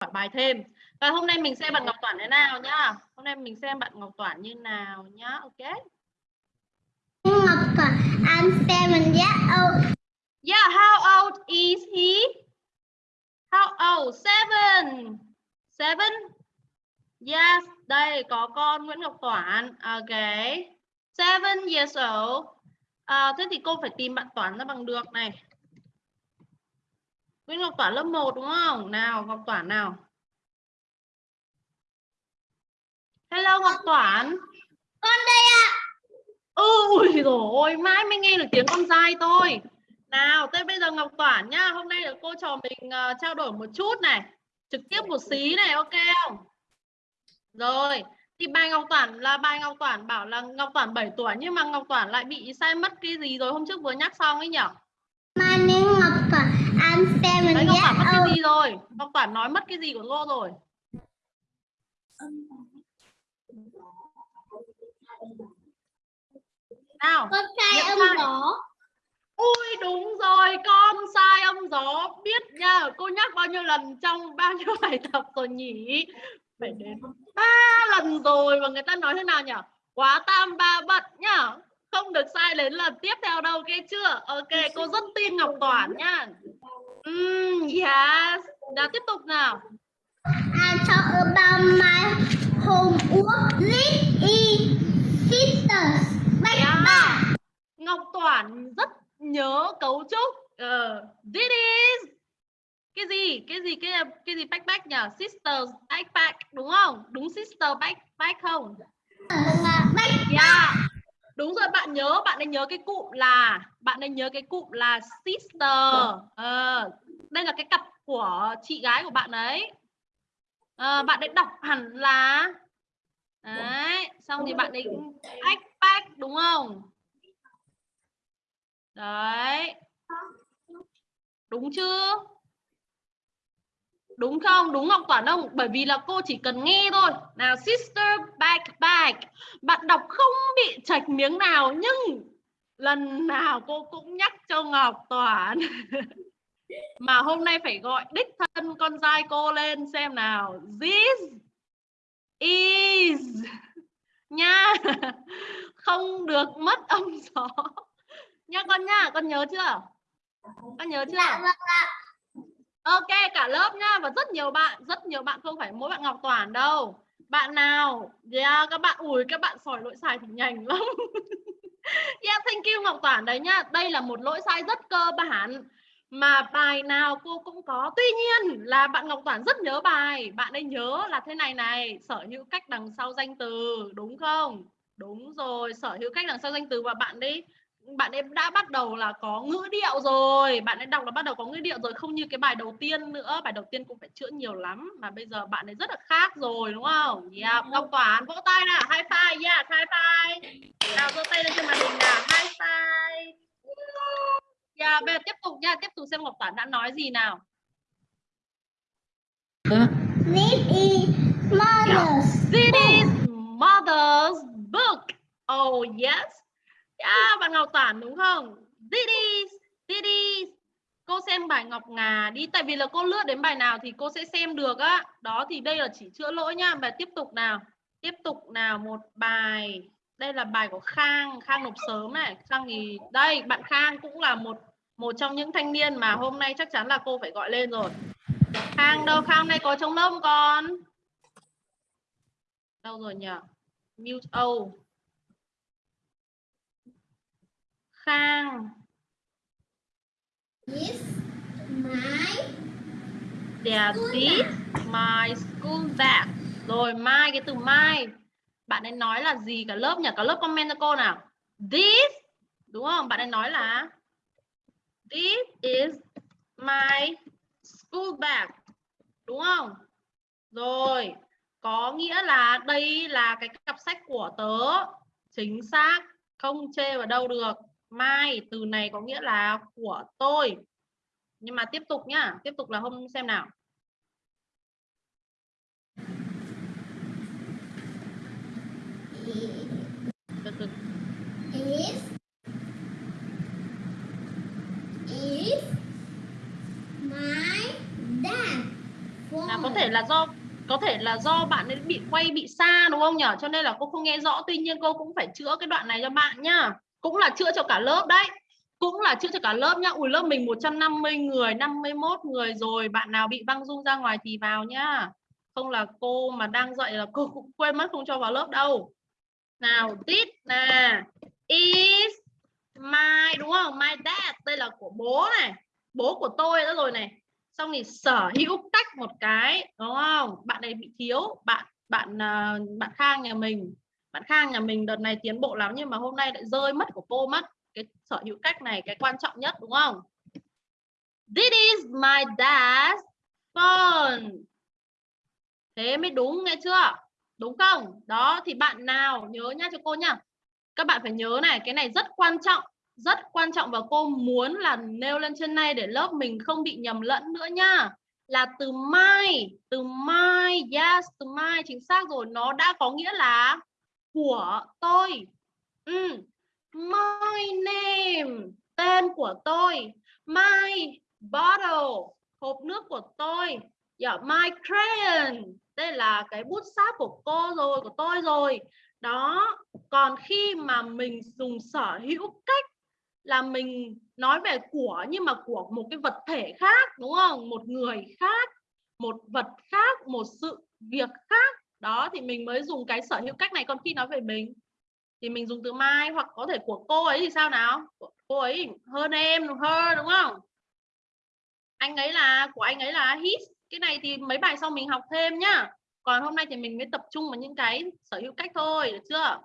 hỏi bài thêm. Và hôm nay mình xem bạn Ngọc Toản thế nào nhá. Hôm nay mình xem bạn Ngọc Toản như nào nhá. Ok? Ngọc Toản, I'm seven years old. yeah how old is he? How old? Seven. Seven? Yes đây có con Nguyễn Ngọc Toản. Ok. Seven years old. À, thế thì cô phải tìm bạn Toản ra bằng được này Nguyễn Ngọc Toản lớp 1 đúng không? Nào, Ngọc Toản nào. Hello Ngọc Toản. Con đây ạ. Ừ, ui rồi ôi, mãi mới nghe được tiếng con dai thôi. Nào, tới bây giờ Ngọc Toản nhá, hôm nay là cô trò mình uh, trao đổi một chút này. Trực tiếp một xí này, ok không? Rồi, thì bài Ngọc Toản là bài Ngọc Toản bảo là Ngọc Toản 7 tuổi nhưng mà Ngọc Toản lại bị sai mất cái gì rồi hôm trước vừa nhắc xong ấy nhỉ? My name I'm seven Đấy, Ngọc Toản mất cái gì rồi? Ngọc Toản nói mất cái gì của cô rồi? Nào, Con sai âm sai. gió. ui đúng rồi, con sai âm gió. Biết nha, cô nhắc bao nhiêu lần trong bao nhiêu bài tập rồi nhỉ? Phải đến ba lần rồi và người ta nói thế nào nhỉ? Quá tam ba bận nhá. Không được sai đến lần tiếp theo đâu, ok chưa? Ok, cô rất tin Ngọc Toản nhá. Mm, yes. Nào tiếp tục nào. I talk about my homework list is sisters. Bye Yeah. bye. Ngọc Toản rất nhớ cấu trúc. Uh, this is cái gì? Cái gì cái cái gì backpack nhỉ? Sisters backpack đúng không? Đúng sister backpack không? Bye Yeah. Đúng rồi bạn nhớ, bạn ấy nhớ cái cụm là bạn ấy nhớ cái cụm là sister. Ờ, đây là cái cặp của chị gái của bạn ấy. Ờ, bạn ấy đọc hẳn là Đấy, xong thì bạn ấy backpack đúng không? Đấy. Đúng chưa? Đúng không? Đúng Ngọc Toản không? Bởi vì là cô chỉ cần nghe thôi. Nào sister back back Bạn đọc không bị chạch miếng nào nhưng lần nào cô cũng nhắc cho Ngọc Toản. Mà hôm nay phải gọi đích thân con trai cô lên xem nào. This is nha. Không được mất âm gió. Nha con nha, con nhớ chưa? Con nhớ chưa? Dạ vâng ạ. Ok cả lớp nhá và rất nhiều bạn rất nhiều bạn không phải mỗi bạn Ngọc Toàn đâu. Bạn nào yeah, các bạn ủi các bạn sỏi lỗi sai thì nhanh lắm. Yeah thank you Ngọc Toàn đấy nhá. Đây là một lỗi sai rất cơ bản mà bài nào cô cũng có. Tuy nhiên là bạn Ngọc Toàn rất nhớ bài. Bạn ấy nhớ là thế này này sở hữu cách đằng sau danh từ đúng không? Đúng rồi sở hữu cách đằng sau danh từ và bạn ấy bạn ấy đã bắt đầu là có ngữ điệu rồi. Bạn ấy đọc là bắt đầu có ngữ điệu rồi không như cái bài đầu tiên nữa. Bài đầu tiên cũng phải chữa nhiều lắm mà bây giờ bạn ấy rất là khác rồi đúng không? Yeah. Ngọc Toản vỗ tay nào. High five yeah high five. Nào giơ tay lên trên màn hình nào. High five. Yeah, bây giờ tiếp tục nha. Tiếp tục xem Ngọc Toản đã nói gì nào. This is mother's This is mother's book. Oh yes à bạn Ngọc Toản đúng không? This is, this is. Cô xem bài Ngọc Ngà đi tại vì là cô lướt đến bài nào thì cô sẽ xem được á. Đó thì đây là chỉ chữa lỗi nha. Và tiếp tục nào. Tiếp tục nào một bài. Đây là bài của Khang, Khang nộp sớm này. Khang thì đây, bạn Khang cũng là một một trong những thanh niên mà hôm nay chắc chắn là cô phải gọi lên rồi. Khang đâu? Khang này có trong lớp không con? đâu rồi nhỉ mute oh khang. Is my there this my school bag. Rồi mai cái từ mai. Bạn ấy nói là gì cả lớp nhỉ? Cả lớp comment cho cô nào. This đúng không? Bạn ấy nói là this is my school bag. Đúng không? Rồi có nghĩa là đây là cái cặp sách của tớ. Chính xác không chê vào đâu được mai từ này có nghĩa là của tôi. Nhưng mà tiếp tục nhá tiếp tục là hôm xem nào. Từ từ. Is is my dad. nào có thể là do có thể là do bạn ấy bị quay bị xa đúng không nhỉ cho nên là cô không nghe rõ tuy nhiên cô cũng phải chữa cái đoạn này cho bạn nhá cũng là chữa cho cả lớp đấy. Cũng là chữa cho cả lớp nhá. Ui, lớp mình 150 người 51 người rồi. Bạn nào bị băng dung ra ngoài thì vào nhá. Không là cô mà đang dạy là cô cũng quên mất không cho vào lớp đâu. Nào this nè. Is my, đúng không? My dad. Đây là của bố này. Bố của tôi đó rồi này. Xong thì sở hữu tách một cái, đúng không? Bạn này bị thiếu. Bạn bạn à, bạn khang nhà mình bạn khang nhà mình đợt này tiến bộ lắm nhưng mà hôm nay lại rơi mất của cô mất. Cái sở hữu cách này cái quan trọng nhất, đúng không? This is my dad's phone. Thế mới đúng, nghe chưa? Đúng không? Đó, thì bạn nào nhớ nha cho cô nha các bạn phải nhớ này, cái này rất quan trọng, rất quan trọng và cô muốn là nêu lên trên này để lớp mình không bị nhầm lẫn nữa nha là từ mai từ mai yes từ mai chính xác rồi, nó đã có nghĩa là của tôi. Ừ. my name tên của tôi. My bottle hộp nước của tôi. Yeah, my crayon đây là cái bút sáp của cô rồi của tôi rồi. Đó còn khi mà mình dùng sở hữu cách là mình nói về của nhưng mà của một cái vật thể khác đúng không? Một người khác một vật khác một sự việc khác đó, thì mình mới dùng cái sở hữu cách này còn khi nói về mình. Thì mình dùng từ mai hoặc có thể của cô ấy thì sao nào? Cô ấy hơn em hơn đúng không? Anh ấy là, của anh ấy là his. Cái này thì mấy bài sau mình học thêm nhá. Còn hôm nay thì mình mới tập trung vào những cái sở hữu cách thôi, được chưa?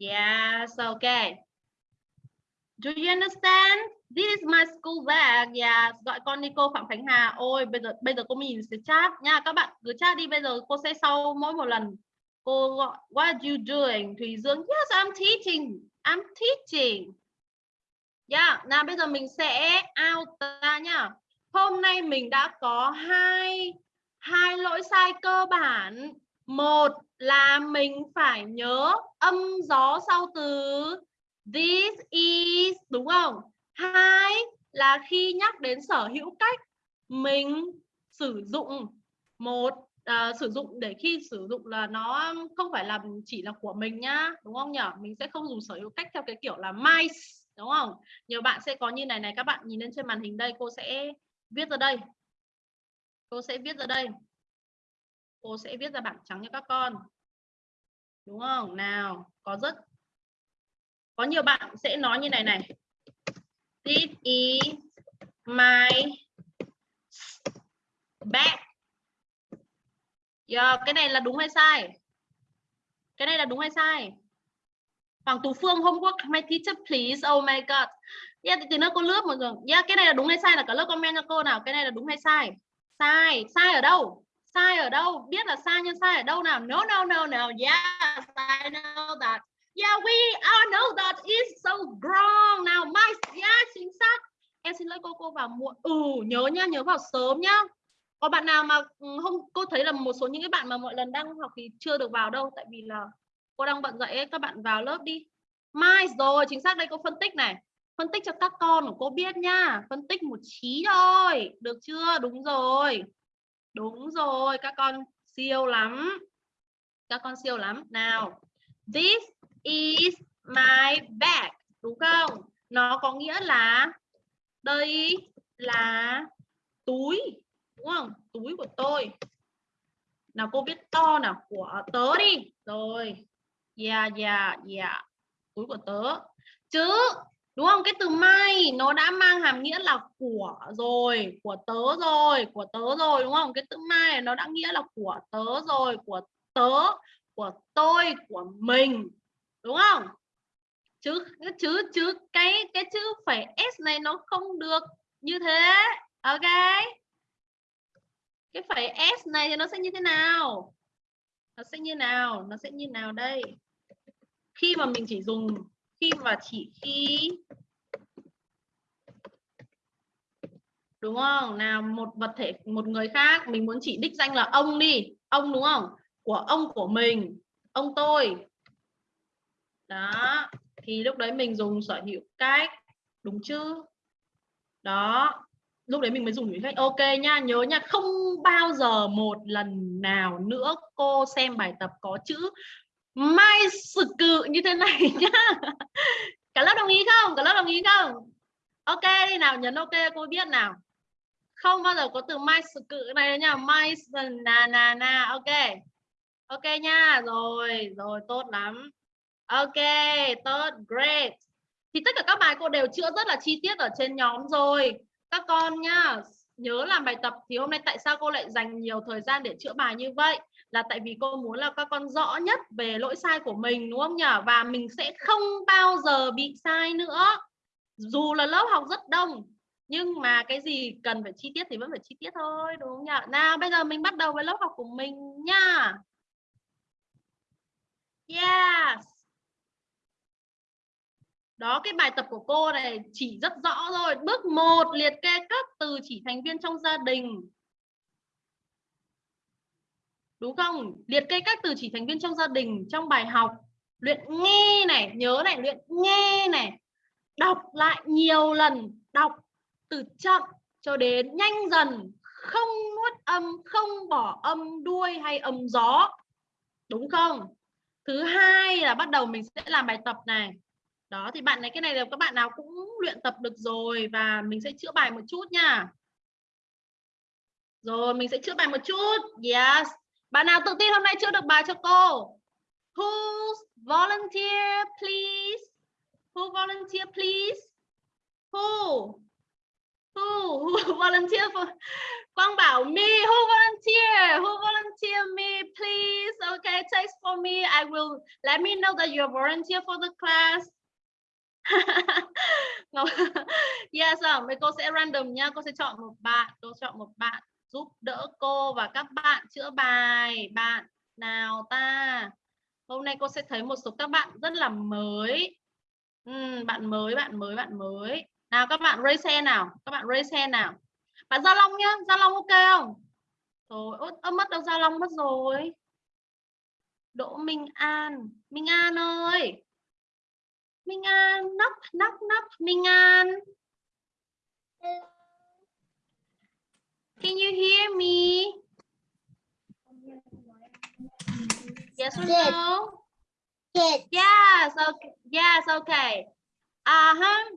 Yes okay. Do you understand? This is my school bag. Yeah, gọi con đi cô Phạm Khánh Hà. Ôi, bây giờ bây giờ cô nhìn sẽ chat nha. Các bạn cứ chat đi. Bây giờ cô sẽ sau mỗi một lần. Cô gọi What are you doing? Thùy Dương. Yes, I'm teaching. I'm teaching. Yeah, nào bây giờ mình sẽ out ra nha. Hôm nay mình đã có hai hai lỗi sai cơ bản. Một là mình phải nhớ âm gió sau từ This is đúng không? Hai là khi nhắc đến sở hữu cách mình sử dụng một à, sử dụng để khi sử dụng là nó không phải là chỉ là của mình nhá đúng không nhở? Mình sẽ không dùng sở hữu cách theo cái kiểu là my đúng không? Nhiều bạn sẽ có như này này các bạn nhìn lên trên màn hình đây cô sẽ viết ra đây. Cô sẽ viết ra đây. Cô sẽ viết ra bảng trắng cho các con. Đúng không? Nào có rất có nhiều bạn sẽ nói như này này this is my bag. Yeah, cái này là đúng hay sai? Cái này là đúng hay sai? Hoàng Tú Phương homework. My teacher please. Oh my god. Yeah thì nữa cô lướt mọi người. yeah cái này là đúng hay sai? Là cả lớp comment cho cô nào? Cái này là đúng hay sai? Sai. Sai ở đâu? Sai ở đâu? Biết là sai nhưng sai ở đâu nào? No no no no. Dạ, yeah, I know that. Yeah, we all know that is so wrong. Nào, my yeah, chính xác. Em xin lỗi cô cô vào muộn. Ừ, nhớ nhá, nhớ vào sớm nhá. Có bạn nào mà ừ, không cô thấy là một số những cái bạn mà mọi lần đang học thì chưa được vào đâu tại vì là cô đang bận dạy ấy, các bạn vào lớp đi. Mai rồi, chính xác đây cô phân tích này. Phân tích cho các con của cô biết nha. Phân tích một trí thôi. Được chưa? Đúng rồi. Đúng rồi, các con siêu lắm. Các con siêu lắm. Nào. This is my bag, đúng không? Nó có nghĩa là đây là túi, đúng không? Túi của tôi. Nào, cô viết to nào, của tớ đi. Rồi. Yeah yeah yeah. Túi của tớ. Chứ đúng không? Cái từ my, nó đã mang hàm nghĩa là của rồi, của tớ rồi, của tớ rồi, đúng không? Cái từ my nó đã nghĩa là của tớ rồi, của tớ, của tôi, của mình đúng không? Chứ chứ chứ cái cái chữ phải s này nó không được như thế. Ok. Cái phải s này thì nó sẽ như thế nào? Nó sẽ như nào? Nó sẽ như nào đây? Khi mà mình chỉ dùng, khi mà chỉ khi đúng không? Nào, một vật thể, một người khác, mình muốn chỉ đích danh là ông đi. Ông đúng không? Của ông, của mình. Ông tôi đó, thì lúc đấy mình dùng sở hữu cách, đúng chứ? Đó, lúc đấy mình mới dùng thử cách. Ok nha, nhớ nha, không bao giờ một lần nào nữa cô xem bài tập có chữ mai sự cự như thế này nhá. Cả lớp đồng ý không? Cả lớp đồng ý không? Ok đi nào nhấn ok, cô biết nào. Không bao giờ có từ mai sự cự này nha. Mai na na na, ok. Ok nha, rồi rồi, tốt lắm ok, tốt, great. Thì tất cả các bài cô đều chữa rất là chi tiết ở trên nhóm rồi. Các con nhá, nhớ làm bài tập thì hôm nay tại sao cô lại dành nhiều thời gian để chữa bài như vậy? Là tại vì cô muốn là các con rõ nhất về lỗi sai của mình, đúng không nhỉ? Và mình sẽ không bao giờ bị sai nữa. Dù là lớp học rất đông, nhưng mà cái gì cần phải chi tiết thì vẫn phải chi tiết thôi, đúng không nhỉ? Nào, bây giờ mình bắt đầu với lớp học của mình nha. Yes đó, cái bài tập của cô này chỉ rất rõ rồi bước 1 liệt kê các từ chỉ thành viên trong gia đình. Đúng không? Liệt kê các từ chỉ thành viên trong gia đình, trong bài học. Luyện nghe này, nhớ này, luyện nghe này. Đọc lại nhiều lần, đọc từ chậm cho đến nhanh dần. Không nuốt âm, không bỏ âm đuôi hay âm gió. Đúng không? Thứ hai là bắt đầu mình sẽ làm bài tập này đó, thì bạn này cái này là các bạn nào cũng luyện tập được rồi và mình sẽ chữa bài một chút nha. Rồi, mình sẽ chữa bài một chút. Yes. Bạn nào tự tin hôm nay chữa được bài cho cô? Who volunteer, please? Who volunteer, please? Who? Who? Who volunteer for? Quang bảo me. Who volunteer? Who volunteer me, please? Okay text for me. I will, let me know that you're volunteer for the class. yes à, mấy cô sẽ random nha cô sẽ chọn một bạn. Cô chọn một bạn giúp đỡ cô và các bạn chữa bài. Bạn nào ta? Hôm nay cô sẽ thấy một số các bạn rất là mới. Uhm, bạn mới bạn mới bạn mới. Nào các bạn raise hand nào? Các bạn raise hand nào? Bạn Gia Long nhá. Gia Long ok không? Rồi ớt mất đâu Gia Long mất rồi. Đỗ Minh An. Minh An ơi! Minh An knock knock knock Minh An Can you hear me? Yes or Yes. no? Yes. Yes, okay. Yes, okay. Uh-huh.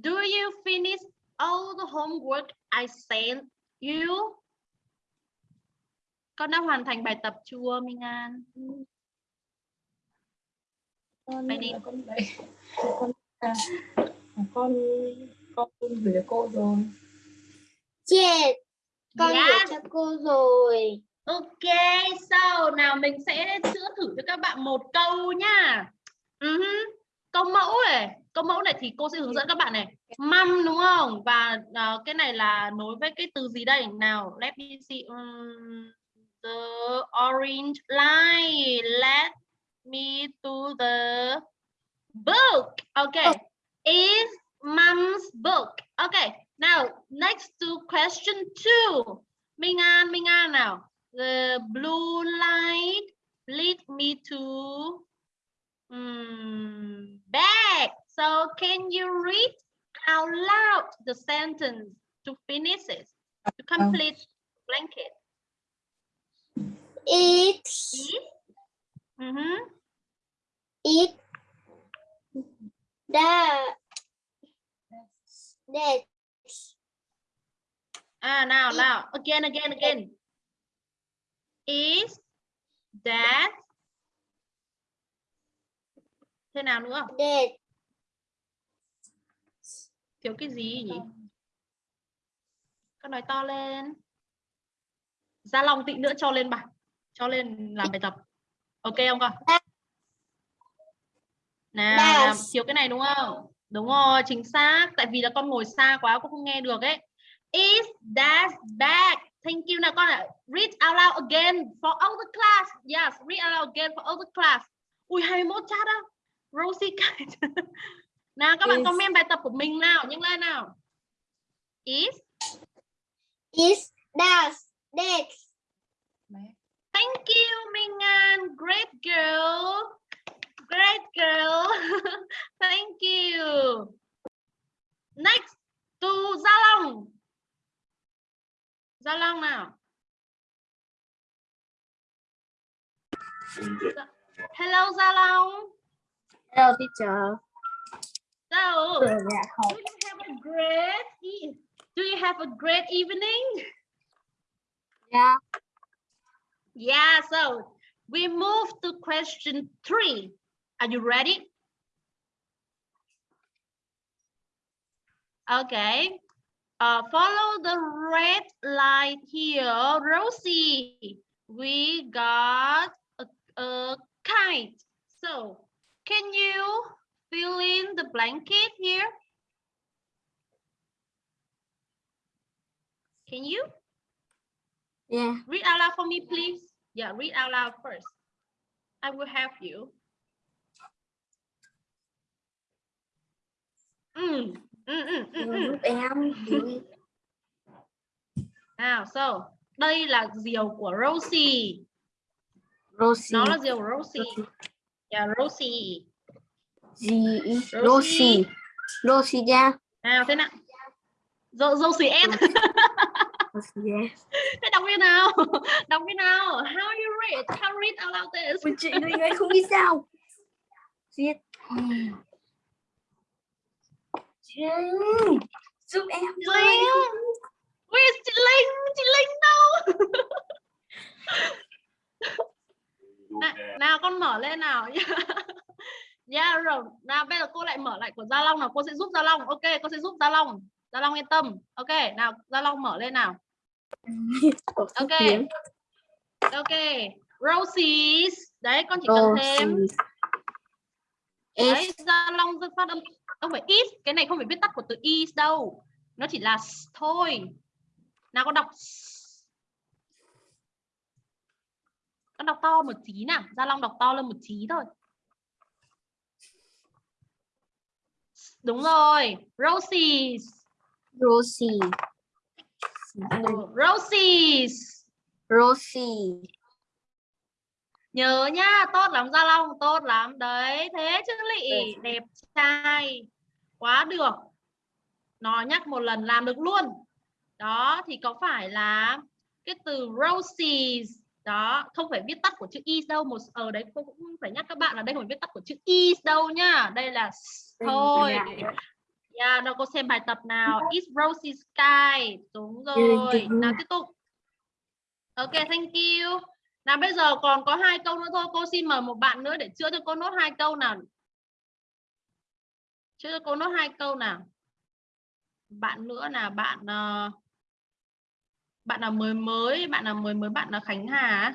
Do you finish all the homework I sent you? Con đã hoàn thành bài tập chưa, Minh An? Con Vậy đi. con đấy con à, con con gửi cho cô rồi Yes. Con Yes. gửi cho cô rồi. Ok, so nào mình sẽ chữa thử cho các bạn một câu nha. Ừ hứ. Câu mẫu này, câu mẫu này thì cô sẽ hướng dẫn các bạn này. Măm đúng không? Và ờ, cái này là nối với cái từ gì đây? Nào, let me see. Um, the orange line. Let me to the book. Okay. Is mom's book. Okay. Now, next to question two. Minh An, Minh An nào. The blue light lead me to um, back. So can you read out loud the sentence to finish it, to complete blanket? It's Is, Mhm. it that that À, nào, Is- nào. Again, again, again. Is that thế nào nữa? that Thiếu cái gì nhỉ? Con nói to lên. Gia Long tị nữa cho lên bài. Cho lên làm bài tập. Ok không con? Nào, Yes. làm thiếu cái này đúng không? Đúng rồi, chính xác. Tại vì là con ngồi xa quá con không nghe được ấy. Is that bag? Thank you nào con ạ. Read out loud again for all the class. Yes, read out loud again for all the class. Ui 21 chat á. Rosie nào các bạn Is- comment bài tập của mình nào, nhanh lên nào. Is is that Bé. Thank you, Minh An. Great girl. Great girl. Thank you. Next, to Gia Long. Gia Long nào. Hello Gia Long. Hello teacher. So, do you have a great e- do you have a great evening? Yeah. Yeah, so we move to question three. Are you ready? Okay. Uh, follow the red light here. Rosie, we got a, a kite. So, can you fill in the blanket here? Can you? Yeah. Read out loud for me, please. Yeah, read out loud first. I will help you. Mm, mm, mm, mm, mm. Em. Nào, so, đây là diều của Rosie. Rosie. Nó là diều của Rosie. Yeah, Rosie. Gì? Rosie. Rosie. Rosie nha. Nào, thế nào? Ro Rosie em. Yeah. Thế đọc cái nào? Đọc cái nào? How you read? How read out loud this? Ôi chị Linh ấy không biết sao. Viết. Chị Linh. Giúp em. Linh. Where's chị Linh? Chị Linh đâu? nào, nào con mở lên nào yeah rồi nào bây giờ cô lại mở lại của Gia Long nào cô sẽ giúp Gia Long ok cô sẽ giúp Gia Long Gia Long yên tâm. Ok nào Gia Long mở lên nào. Ok. ok Roses. Đấy con chỉ cần thêm. Đấy. Gia Long phát âm. Không phải is cái này không phải viết tắt của từ is đâu. Nó chỉ là thôi. Nào con đọc con đọc to một tí nào. Gia Long đọc to lên một tí thôi. Đúng rồi. Roses Rosie. Roses. Rosie. nhớ nhá tốt lắm Gia Long tốt lắm. Đấy thế chứ lị đẹp trai. Quá được. Nói nhắc một lần làm được luôn. Đó thì có phải là cái từ roses đó không phải viết tắt của chữ is đâu một ở đấy cô cũng phải nhắc các bạn là đây không phải viết tắt của chữ is đâu nhá. Đây là thôi Yeah, đâu cô xem bài tập nào. It's rosy sky. Đúng rồi. Nào tiếp tục. Ok, thank you. Nào bây giờ còn có hai câu nữa thôi. Cô xin mời một bạn nữa để chữa cho cô nốt hai câu nào. Chữa cho cô nốt hai câu nào. Bạn nữa là bạn uh, bạn nào mới mới, bạn nào mới mới, bạn là Khánh Hà.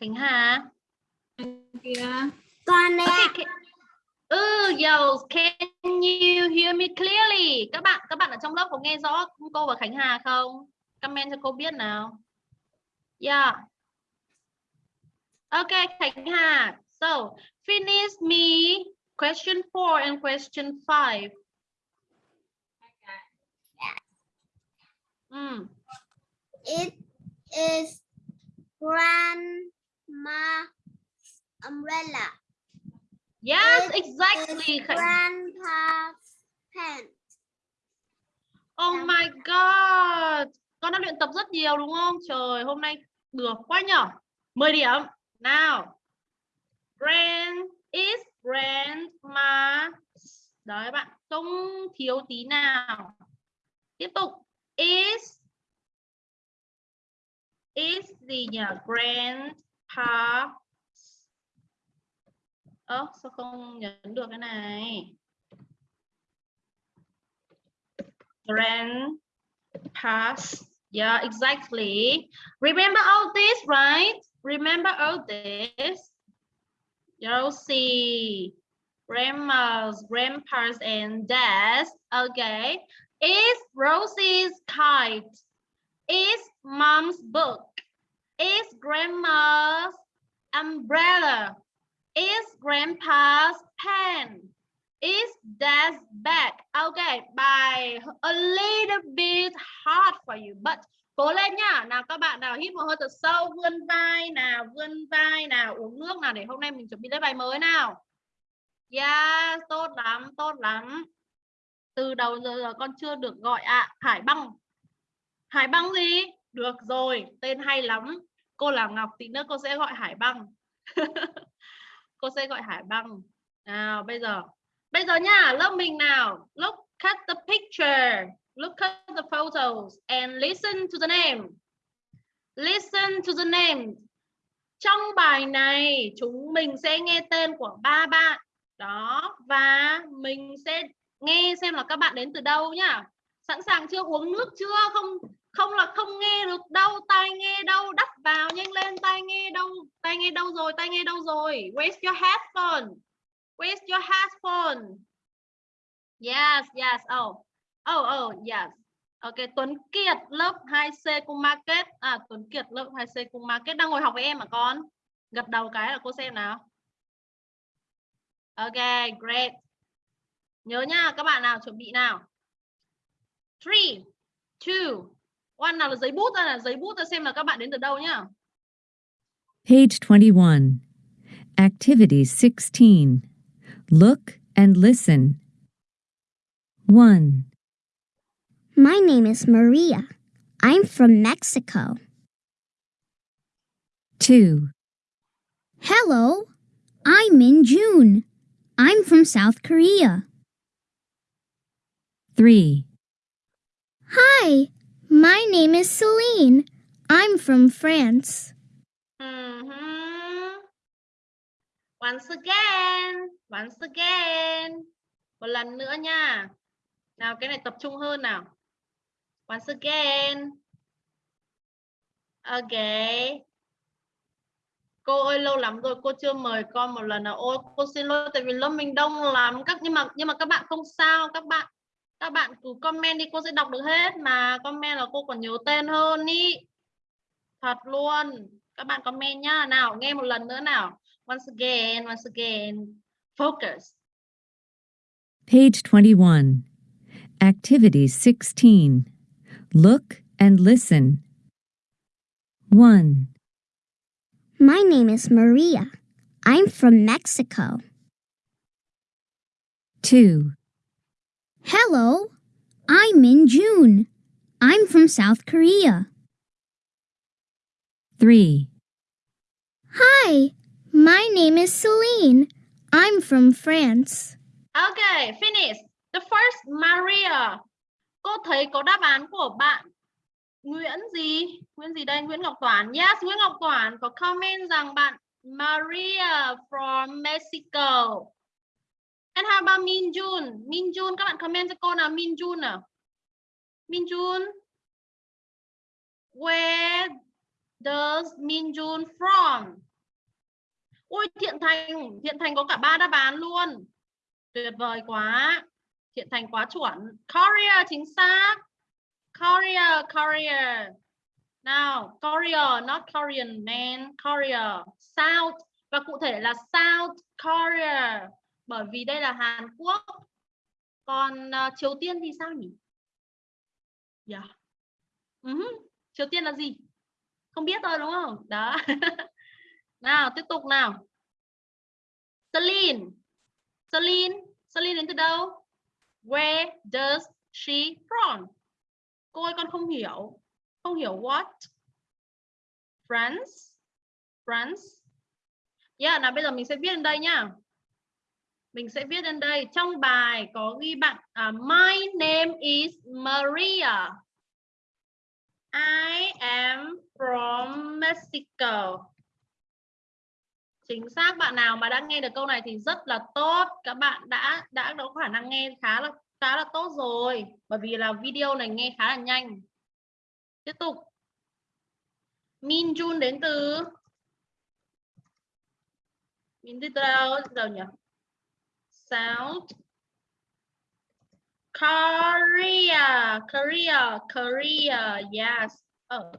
Khánh Hà. Con. Okay, okay. Ừ, yes. Can you hear me clearly? Các bạn, các bạn ở trong lớp có nghe rõ cô và Khánh Hà không? Comment cho cô biết nào. Yeah. Okay, Khánh Hà. So, finish me question 4 and question 5. Mm. It is grandma umbrella. Yes, It exactly. grandpa's pen. Oh Dạ. my god. Con đã luyện tập rất nhiều đúng không? Trời, hôm nay được quá nhở. 10 điểm. Nào. Grand is grandma. Đấy bạn, không thiếu tí nào. Tiếp tục. Is is gì nhỉ? Grandpa. Ơ, sao không nhấn được cái này? grandpas. Yeah, exactly. Remember all this, right? Remember all this. You'll see grandmas, grandpas, and dads. Okay. Is Rosie's kite? Is mom's book? Is grandma's umbrella? Is grandpa's pen? is dad's bag. Okay, bài a little bit hard for you, but cố lên nhá. Nào các bạn nào hít một hơi thật sâu, vươn vai nào, vươn vai nào, uống nước nào để hôm nay mình chuẩn bị lên bài mới nào. Yeah, tốt lắm, tốt lắm. từ đầu giờ, giờ con chưa được gọi ạ hải băng hải băng gì được rồi tên hay lắm cô là ngọc tí nữa cô sẽ gọi hải băng cô sẽ gọi hải băng. Nào, bây giờ. Bây giờ nha, lớp mình nào? Look at the picture. Look at the photos and listen to the name. Listen to the name. Trong bài này, chúng mình sẽ nghe tên của ba bạn. Đó, và mình sẽ nghe xem là các bạn đến từ đâu nhá. Sẵn sàng chưa? Uống nước chưa? Không? Không là không nghe được đâu tai nghe đâu đắp vào, nhanh lên, tai nghe đâu tai nghe đâu rồi, tai nghe đâu rồi. Where's your headphone where's your headphone yes yes oh. Oh oh yes. Ok, Tuấn Kiệt, lớp 2C cung market. À Tuấn Kiệt, lớp 2C cung market. Đang ngồi học với em à con? Gật đầu cái là cô xem nào. Ok, great. Nhớ nha, các bạn nào, chuẩn bị nào. 3 2 1 nào là giấy bút ra là giấy bút ra xem là các bạn đến từ đâu nhá Page 21. Activity 16. Look and listen. 1, My name is Maria. I'm from Mexico. 2, Hello, I'm in June. I'm from South Korea. 3, Hi, my name is Celine. I'm from France. Hmm. Once again, once again. Một lần nữa nha. Nào cái này tập trung hơn nào. Once again. Okay. Cô ơi lâu lắm rồi cô chưa mời con một lần nào. Ôi cô xin lỗi tại vì lớp mình đông lắm các nhưng mà nhưng mà các bạn không sao, các bạn các bạn cứ comment đi cô sẽ đọc được hết mà comment là cô còn nhớ tên hơn ý. Thật luôn. Các bạn comment nhá. Nào nghe một lần nữa nào. Once again, once again. Focus. page 21. Activity 16. Look and listen. 1, My name is Maria. I'm from Mexico. 2, Hello, I'm Min June. I'm from South Korea. 3, Hi, my name is Celine. I'm from France. Okay, finish. The first Maria. Cô thấy có đáp án của bạn Nguyễn gì? Nguyễn gì đây? Nguyễn Ngọc Toản. Yes, Nguyễn Ngọc Toản có comment rằng bạn Maria from Mexico. And how about Min Jun? Min Jun các bạn comment cho cô nào Min Jun nào. Min Jun. Where does Min Jun from? Ôi Thiện Thành, Thiện Thành có cả ba đáp án luôn. Tuyệt vời quá. Thiện Thành quá chuẩn. Korea chính xác. Korea, Korea. Now, Korea, not Korean man, Korea. South và cụ thể là South Korea. Bởi vì đây là Hàn Quốc. Còn uh, Triều Tiên thì sao nhỉ? Dạ. Yeah. Uh-huh. Triều Tiên là gì? Không biết rồi đúng không? Đó. nào, tiếp tục nào. Celine. Celine, Celine đến từ đâu? Where does she from? Cô ơi con không hiểu. Không hiểu what? France. France. Yeah, nào bây giờ mình sẽ viết lên đây nhá. Mình sẽ viết lên đây. Trong bài có ghi bạn uh, My name is Maria. I am from Mexico. Chính xác bạn nào mà đã nghe được câu này thì rất là tốt. Các bạn đã đã có khả năng nghe khá là khá là tốt rồi. Bởi vì là video này nghe khá là nhanh. Tiếp tục. Min Jun đến từ Min từ đâu? Đâu nhỉ? South Korea, Korea, Korea, yes. Oh.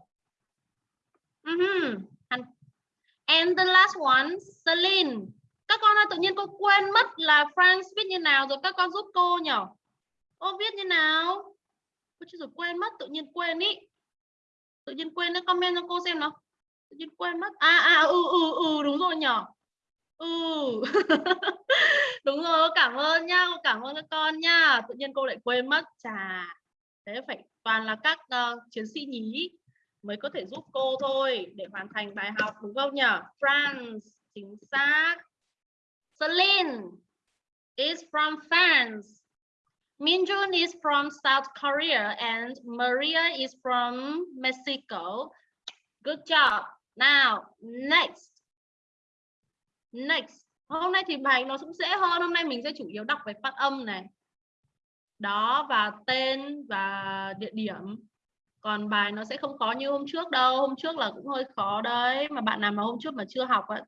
Mm -hmm. And, and the last one, Celine. Các con ơi, tự nhiên cô quên mất là France viết như nào rồi các con giúp cô nhỉ? Cô viết như nào? Cô chưa rồi quên mất, tự nhiên quên ý. Tự nhiên quên nó comment cho cô xem nào. Tự nhiên quên mất. À à ừ ừ ừ đúng rồi nhỉ ừ. Đúng rồi cảm ơn nha cảm ơn các con nha tự nhiên cô lại quên mất chà. Thế phải toàn là các uh, chiến sĩ nhí mới có thể giúp cô thôi để hoàn thành bài học đúng không nhỉ France chính xác. Celine is from France. Minjun is from South Korea and Maria is from Mexico. Good job. Now next next. Hôm nay thì bài nó cũng dễ hơn. Hôm nay mình sẽ chủ yếu đọc về phát âm này. Đó và tên và địa điểm. Còn bài nó sẽ không khó như hôm trước đâu. Hôm trước là cũng hơi khó đấy. Mà bạn nào mà hôm trước mà chưa học ạ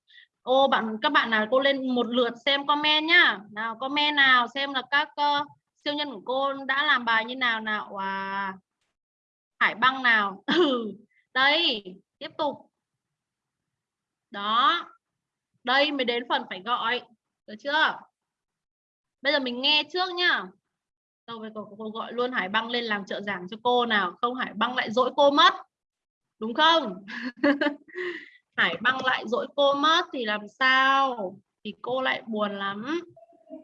ô bạn các bạn nào cô lên một lượt xem comment nhá. Nào comment nào xem là các uh, siêu nhân của cô đã làm bài như nào nào. À, hải băng nào. Ừ. Đây tiếp tục. Đó đây mới đến phần phải gọi. Được chưa? Bây giờ mình nghe trước nhá. Đâu với cô, cô gọi luôn hải băng lên làm trợ giảng cho cô nào. Không hải băng lại dỗi cô mất. Đúng không? Hải băng lại dỗi cô mất thì làm sao? Thì cô lại buồn lắm.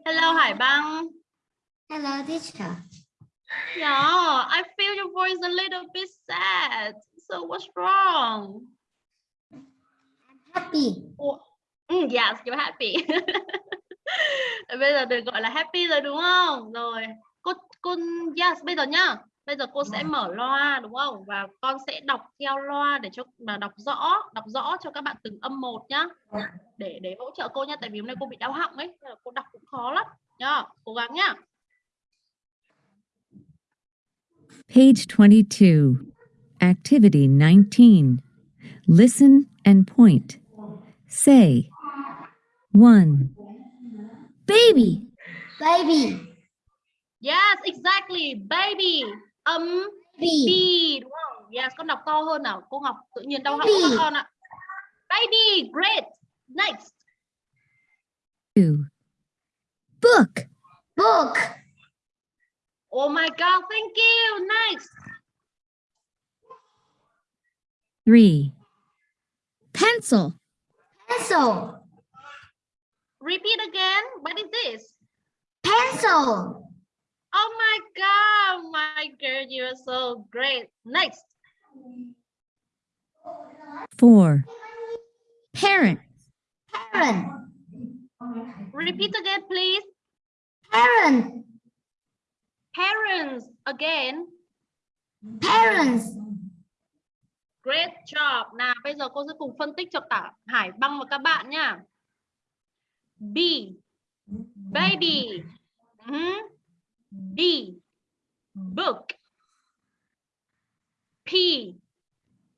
Hello hải băng. Hello, teacher. yeah I feel your voice a little bit sad. So what's wrong? Happy. Ủa, ừ, yes you're happy. Bây giờ được gọi là happy rồi đúng không? Rồi cô cô yes bây giờ nhá. Bây giờ cô sẽ mở loa đúng không? Và con sẽ đọc theo loa để cho mà đọc rõ đọc rõ cho các bạn từng âm một nhá. Để để hỗ trợ cô nhá tại vì hôm nay cô bị đau họng ấy nên là cô đọc cũng khó lắm. Nhá cố gắng nhá. Page 22. Activity 19. Listen and point. Say 1, Baby. Baby. yes exactly baby âm Baby. B đúng không yes con đọc to hơn nào cô Ngọc tự nhiên đau họng Baby. các con ạ baby great next 2, Book. Book. oh my god thank you next 3, Pencil. Pencil. Repeat again what is this Pencil. Oh my god, my girl, you're so great. Next, 4, Parent. Parent. repeat again, please. Parent. Parents, again. Parents. Great job. Nào, bây giờ cô sẽ cùng phân tích cho cả Hải Băng và các bạn nha. B, baby. Mhm. B, book. P,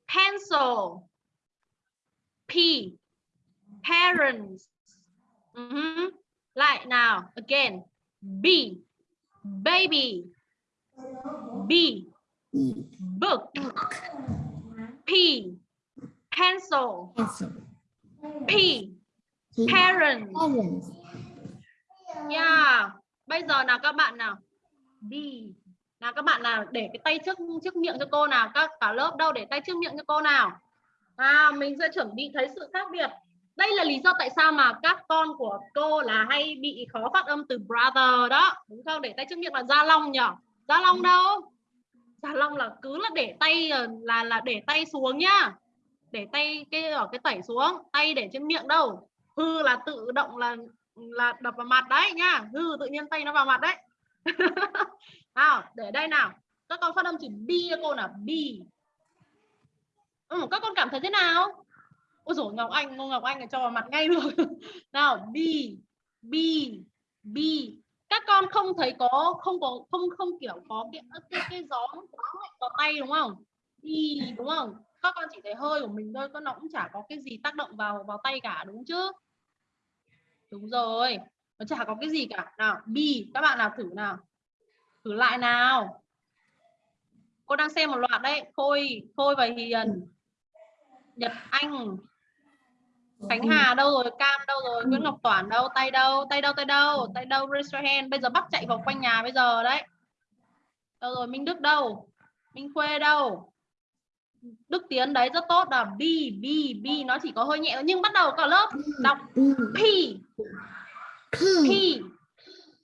pencil. P, parents. Mhm. Lại nào, again. B, baby. B, book. P. Pencil. P, parents. Parents. Yeah. Bây giờ nào các bạn nào. B. Nào các bạn nào để cái tay trước trước miệng cho cô nào. Các cả lớp đâu để tay trước miệng cho cô nào. À, mình sẽ chuẩn bị thấy sự khác biệt. Đây là lý do tại sao mà các con của cô là hay bị khó phát âm từ brother đó. Đúng không? Để tay trước miệng là Gia Long nhỉ? Gia Long đâu? Gia Long là cứ là để tay là là để tay xuống nhá. Để tay cái ở cái tẩy xuống, tay để trên miệng đâu. Hư là tự động là là đập vào mặt đấy nhá. Hư tự nhiên tay nó vào mặt đấy. nào, để đây nào. Các con phát âm chữ B cho cô nào, B. Ừ, các con cảm thấy thế nào? Ôi dồi Ngọc Anh, Ngô Ngọc Anh là cho vào mặt ngay luôn. nào, B, B, B. Các con không thấy có không có không không kiểu có cái cái, cái gió gió mạnh vào tay đúng không? đi đúng không? Các con chỉ thấy hơi của mình thôi, con nó cũng chả có cái gì tác động vào vào tay cả đúng chứ? Đúng rồi. Nó chả có cái gì cả. Nào, B, các bạn nào thử nào. Thử lại nào. Cô đang xem một loạt đấy. Khôi, Khôi và Hiền. Nhật Anh. Khánh Hà đâu rồi? Cam đâu rồi? Nguyễn Ngọc Toản đâu? Tay đâu? Tay đâu? Tay đâu? Tay đâu? Raise your hand. Bây giờ bắt chạy vào quanh nhà bây giờ đấy. Đâu rồi? Minh Đức đâu? Minh Khuê đâu? Đức Tiến đấy rất tốt là B B B nó chỉ có hơi nhẹ nhưng bắt đầu cả lớp đọc P. P. P.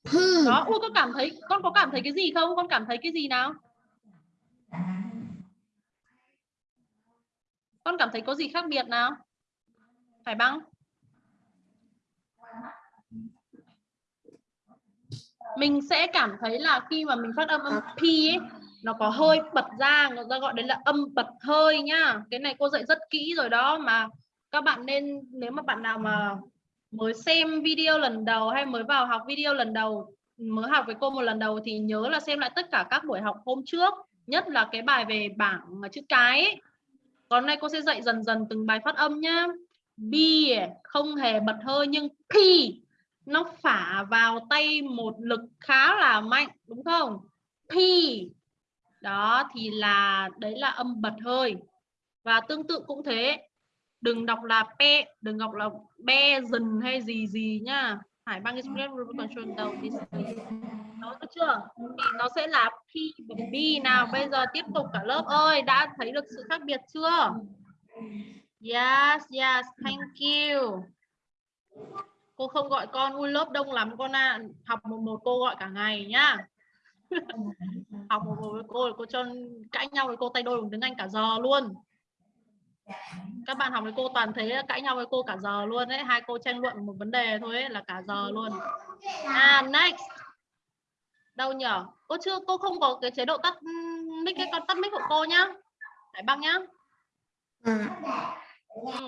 P. đó ui con cảm thấy con có cảm thấy cái gì không? Con cảm thấy cái gì nào? Con cảm thấy có gì khác biệt nào? Phải băng. Mình sẽ cảm thấy là khi mà mình phát âm âm P ấy, nó có hơi bật ra người ta gọi đấy là âm bật hơi nhá. Cái này cô dạy rất kỹ rồi đó, mà các bạn nên, nếu mà bạn nào mà mới xem video lần đầu hay mới vào học video lần đầu, mới học với cô một lần đầu thì nhớ là xem lại tất cả các buổi học hôm trước, nhất là cái bài về bảng chữ cái ấy. còn nay cô sẽ dạy dần dần từng bài phát âm nhá. B không hề bật hơi, nhưng P nó phả vào tay một lực khá là mạnh, đúng không? P đó, thì là, đấy là âm bật hơi. Và tương tự cũng thế. Đừng đọc là pe, đừng đọc là be, dần hay gì gì nhá. Hải băng express control đầu đi nó được chưa? Thì nó sẽ là p và b nào? Bây giờ tiếp tục cả lớp ơi, đã thấy được sự khác biệt chưa? Yes yes, thank you. Cô không gọi con, ui, lớp đông lắm con ạ. Học một một cô gọi cả ngày nhá học một với cô cô cho cãi nhau với cô tay đôi bằng tiếng anh cả giờ luôn. Các bạn học với cô toàn thấy cãi nhau với cô cả giờ luôn đấy hai cô tranh luận một vấn đề thôi ấy, là cả giờ luôn. À next. Đâu nhở? Cô chưa cô không có cái chế độ tắt ừ, mic cái con tắt mic của cô nhá. Hải băng nhá. Ừ,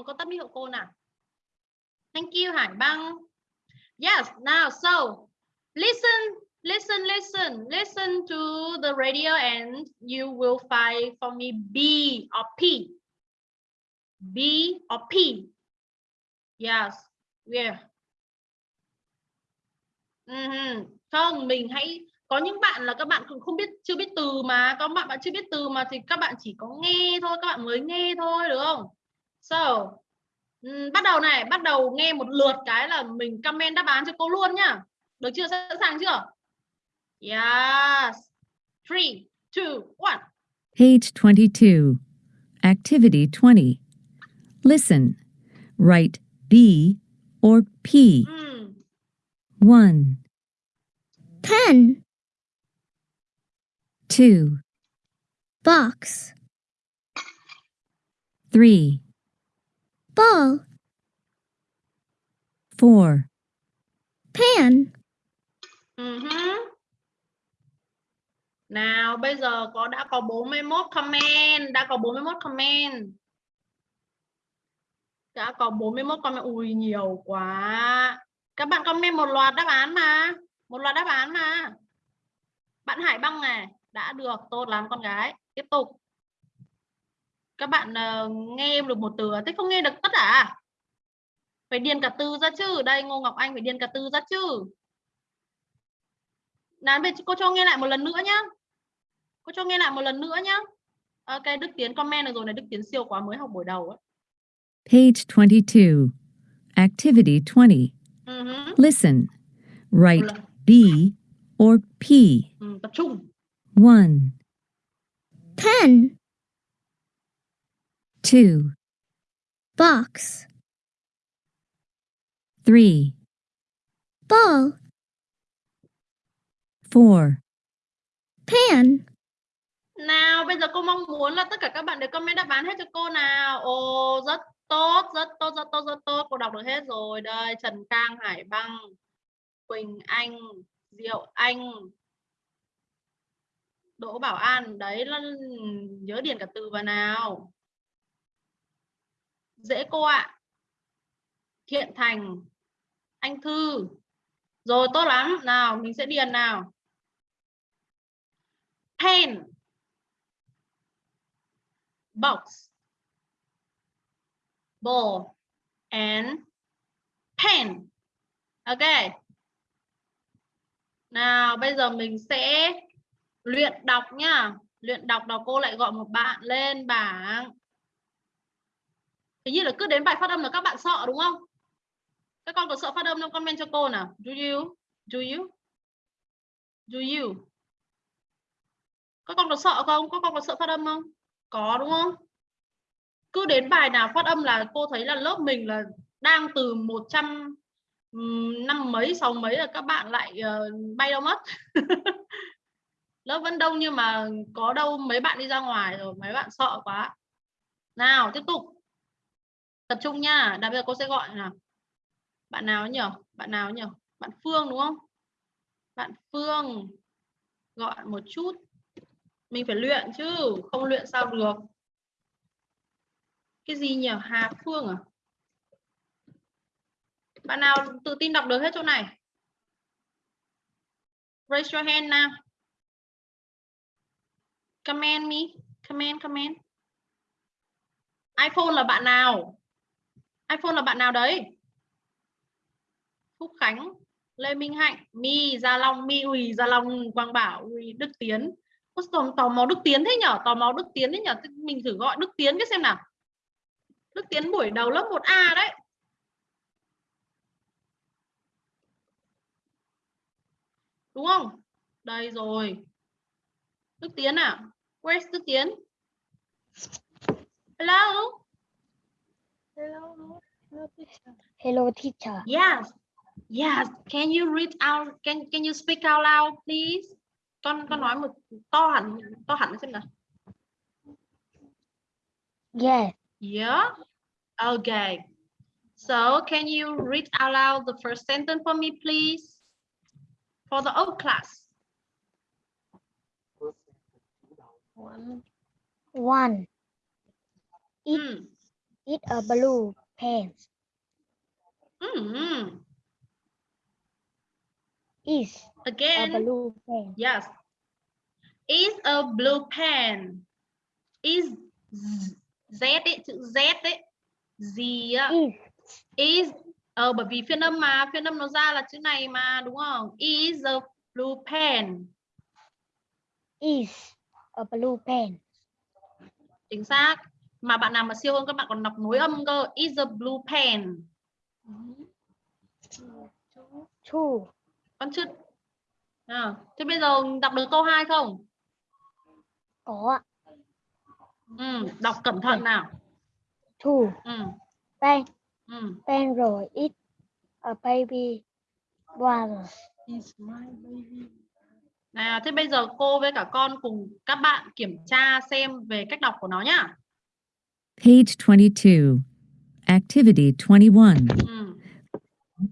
con tắt mic của cô nào. Thank you Hải băng. Yes now so listen listen listen listen to the radio and you will find for me B or P B or P? Yes. Yeah. Uh Không, mình hãy có những bạn là các bạn cũng không biết chưa biết từ mà có bạn bạn chưa biết từ mà thì các bạn chỉ có nghe thôi các bạn mới nghe thôi được không? So um, bắt đầu này bắt đầu nghe một lượt cái là mình comment đáp án cho cô luôn nhá được chưa sẵn sàng chưa? Yes. Three, two, one. Page 22. Activity 20. Listen. Write B or P. Mm. 1, Pen. 2, Box. 3, Ball. 4, Pan. Ừ hứ. Nào bây giờ có đã có 41 comment, đã có 41 comment. Đã có 41 comment, ui nhiều quá. Các bạn comment một loạt đáp án mà, một loạt đáp án mà. Bạn Hải Băng này, đã được, tốt lắm con gái. Tiếp tục. Các bạn uh, nghe được một từ, à? thế không nghe được tất cả. À? Phải điền cả từ ra chứ. Đây Ngô Ngọc Anh phải điền cả từ ra chứ. nán về cô cho nghe lại một lần nữa nhá. Cô cho nghe lại một lần nữa nhá. Ok, Đức Tiến comment được rồi này, Đức Tiến siêu quá mới học buổi đầu ấy. Page 22. Activity 20. Ừ hứ. Listen. Write. B or P. Ừ, tập trung. 1, Pen. 2, Box. 3, Ball. 4, Pan. Nào, bây giờ cô mong muốn là tất cả các bạn đều comment đáp án hết cho cô nào. Ồ, rất tốt, rất tốt, rất tốt, rất tốt. Cô đọc được hết rồi. Đây, Trần Cang, Hải Băng, Quỳnh Anh, Diệu Anh, Đỗ Bảo An. Đấy, là nhớ điền cả từ vào nào. Dễ cô ạ. Thiện Thành, Anh Thư. Rồi, tốt lắm. Nào, mình sẽ điền nào. Pen box, ball, and pen. Ok. Nào, bây giờ mình sẽ luyện đọc nhá. Luyện đọc đó cô lại gọi một bạn lên bảng. Hình như là cứ đến bài phát âm là các bạn sợ đúng không? Các con có sợ phát âm không? Comment cho cô nào. Do you? Do you? Do you? Các con có sợ không? Các con có sợ phát âm không? Có, đúng không? cứ đến bài nào phát âm là cô thấy là lớp mình là đang từ 100 năm mấy, sáu mấy là các bạn lại ờ, bay đâu mất. Lớp vẫn đông nhưng mà có đâu mấy bạn đi ra ngoài rồi, mấy bạn sợ quá. Nào, tiếp tục. Tập trung nha. Đặc bây giờ cô sẽ gọi nào? Bạn nào nhỉ? Bạn nào nhỉ? Bạn Phương, đúng không? Bạn Phương, gọi một chút mình phải luyện chứ, không luyện sao được. Cái gì nhỉ? Hà Phương à? Bạn nào tự tin đọc được hết chỗ này? Raise your hand now. Comment me. Comment comment iPhone là bạn nào? iPhone là bạn nào đấy? Phúc Khánh, Lê Minh Hạnh, Mi Gia Long, Mi Uy Gia Long, Quang Bảo Uy Đức Tiến tò, tò mò Đức Tiến thế nhở? Tò mò Đức Tiến thế nhở? Mình thử gọi Đức Tiến cái xem nào. Đức Tiến buổi đầu lớp 1A đấy. Đúng không? Đây rồi. Đức Tiến à? Where's Đức Tiến. Hello? Hello. Hello, teacher. Hello teacher. yes. Yes. Can you read out can can you speak out loud please con con nói một to hẳn to hẳn xem nào Yes. yeah okay so can you read out loud the first sentence for me please for the old class One. One. It mm. is a blue pen. Mm. Is a again blue pen. Yes. Is a blue pen. Is Z ấy, chữ Z đấy. Gì á. Is Is ờ bởi vì phiên âm mà, phiên âm nó ra là chữ này mà đúng không? Is a blue pen. is a blue pen. Chính xác. Mà bạn nào mà siêu hơn các bạn còn đọc nối âm cơ. Is a blue pen. Two. Con chưa à, thế bây giờ đọc được câu 2 không? Có. Ừ, đọc cẩn thận nào. Two. Ừ, Pen. ừ. Pen rồi. It a baby brother. Is my baby. Nào, thế bây giờ cô với cả con cùng các bạn kiểm tra xem về cách đọc của nó nhá. Page 22. Activity 21. Ừ,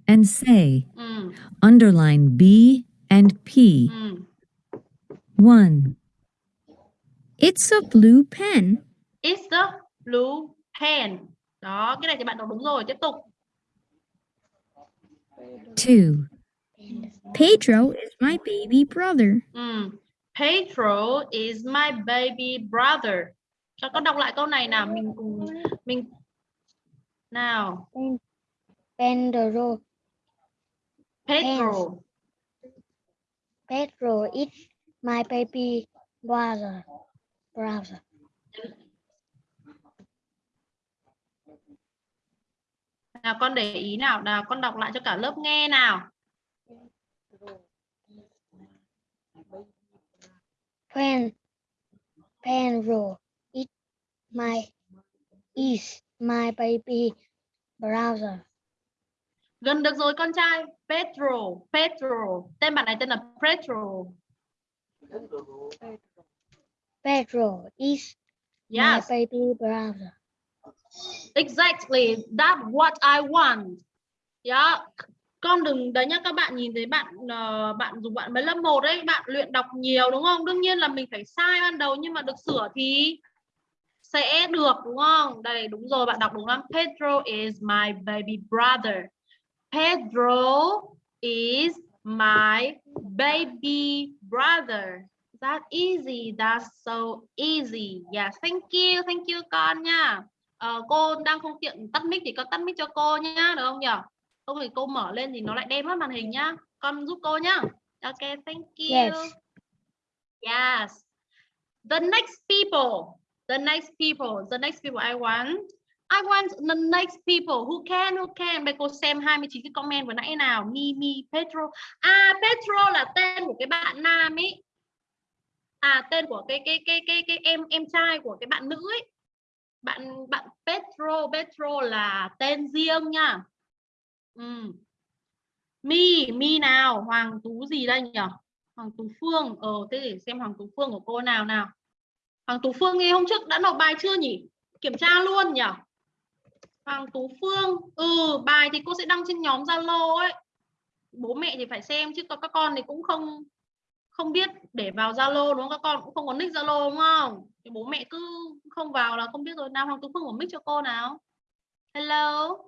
And say, ừ, underline B and P. ừ. 1. It's a blue pen. It's the blue pen. Đó, cái này thì bạn đọc đúng rồi. Tiếp tục. 2. Pedro is my baby brother. Ừ. Pedro is my baby brother. Cho con đọc lại câu này nào, mình cùng mình nào. Pedro. Pedro. Pedro is my baby brother. Brother. Nào con để ý nào, nào con đọc lại cho cả lớp nghe nào. Pen. Pedro is my is my baby brother. Gần được rồi con trai. Pedro, Pedro. Tên bạn này tên là Pedro. Pedro is Yes. my baby brother. Exactly, that's what I want. Yeah. Con đừng đấy nhá các bạn nhìn thấy bạn ờ, bạn dùng bạn mới lớp 1 đấy, bạn luyện đọc nhiều đúng không? Đương nhiên là mình phải sai ban đầu nhưng mà được sửa thì sẽ được đúng không? Đây đúng rồi bạn đọc đúng lắm. Pedro is my baby brother. Pedro is my baby brother. That easy, that's so easy. Yes, thank you, thank you con nha. Ờ, cô đang không tiện tắt mic thì con tắt mic cho cô nhá, được không nhỉ? Không thì cô mở lên thì nó lại đem mất màn hình nhá. Con giúp cô nhá. Ok, thank you. Yes. Yes. The next people. The next people. The next people I want. I want the next people who can who can. Bây cô xem 29 cái comment vừa nãy nào. Mimi, Petro. À Petro là tên của cái bạn nam ấy. À tên của cái cái cái cái cái em em trai của cái bạn nữ ấy. bạn bạn Petro Petro là tên riêng nha ừ. Mi Mi nào Hoàng Tú gì đây nhỉ Hoàng Tú Phương ờ thế để xem Hoàng Tú Phương của cô nào nào Hoàng Tú Phương nghe hôm trước đã nộp bài chưa nhỉ kiểm tra luôn nhỉ Hoàng Tú Phương ừ bài thì cô sẽ đăng trên nhóm Zalo ấy bố mẹ thì phải xem chứ các con thì cũng không không biết để vào Zalo đúng không các con cũng không có nick Zalo đúng không thì bố mẹ cứ không vào là không biết rồi nào Hoàng Tú Phương của mic cho cô nào hello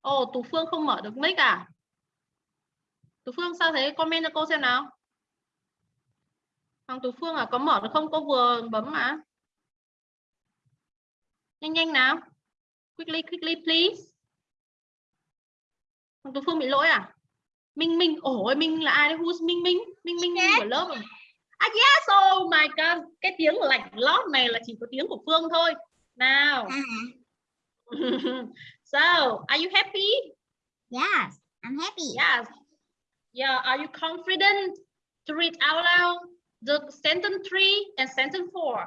Ồ, oh, Tú Phương không mở được mic à? Tú Phương sao thế? Comment cho cô xem nào. Hoàng Tú Phương à, có mở được không? Cô vừa bấm mà. Nhanh nhanh nào. Quickly, quickly, please. Hoàng Tú Phương bị lỗi à? Minh Minh, ôi Minh là ai đấy? Who's Minh Minh? Minh Minh của lớp à? Ah yes, oh my god. Cái tiếng lạnh lót này là chỉ có tiếng của Phương thôi. Nào. so, are you happy? Yes, I'm happy. Yes. Yeah, are you confident to read out loud the sentence three and sentence four?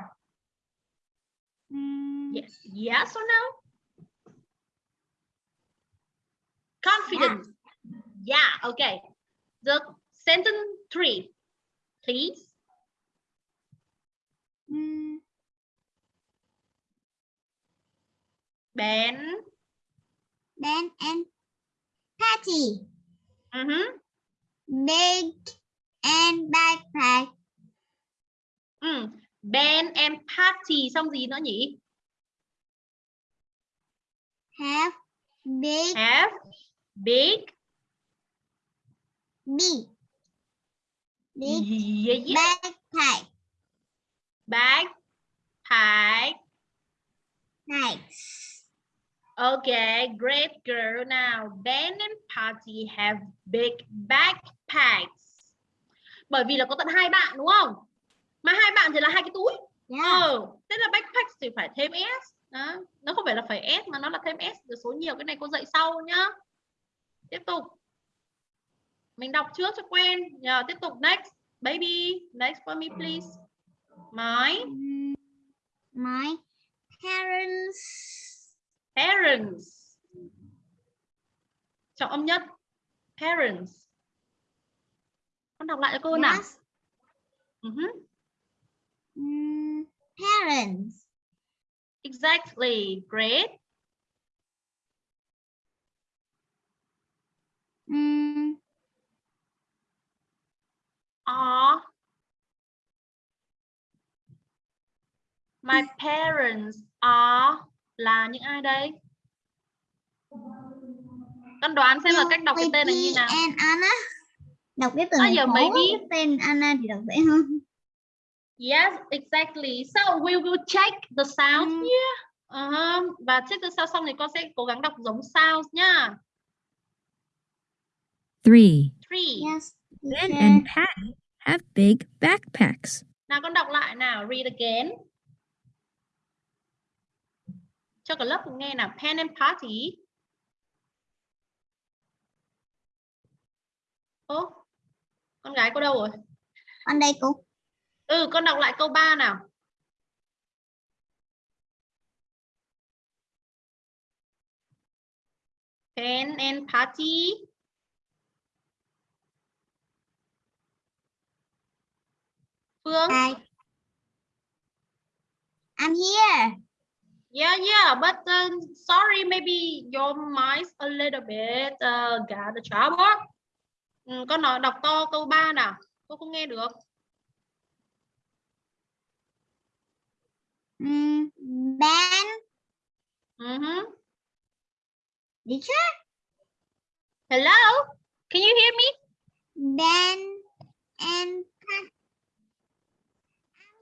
Mm, Yes. Yes or no? Confident. Yeah, okay. The sentence three, please. mm, Ben. Ben and Patty. Uh-huh. Big and backpack. Ừ. Ben and Patty xong gì nữa nhỉ? Have big, Have big. big, big Yeah, yeah. backpack. Backpack. Nice. Okay, great girl. Now, Ben and Patty have big backpacks. Bởi vì là có tận hai bạn đúng không? Mà hai bạn thì là hai cái túi. Yeah. Ờ, thế là backpacks thì phải thêm S. Đó. Nó không phải là phải S mà nó là thêm S rồi số nhiều cái này cô dạy sau nhá. Tiếp tục. Mình đọc trước cho quen. Nhờ, tiếp tục next. Baby, next for me please. My My parents parents. Trọng âm nhất. Parents. Con đọc lại cho cô nào. yes, Ừ hứ. mm, parents Exactly. Great. mm, Are my parents are là những ai đây? Con đoán xem là cách đọc cái tên này như nào. Anna đọc cái từ À, giờ maybe. quá. tên Anna thì đọc dễ hơn Yes, exactly. So we will check the sounds Mm. nhé. Uh-huh. Và check the sound xong thì con sẽ cố gắng đọc giống sounds nhá. Three. Three. yes Ben teacher. and Patty have big backpacks. Nào con đọc lại nào. Read again. Cho cả lớp cùng nghe nào. Pen and party. Ô, con gái cô đâu rồi? con đây cô Ừ, con đọc lại câu 3 nào. Pen and party. Phương. Hi. I'm here Yeah, yeah, but um, sorry, maybe your mind's a little bit uh, got the trouble. Ừ, con nói đọc to câu 3 nào. Cô không nghe được. Mm, Ben Mhm. teacher Hello? Can you hear me? Ben and I'm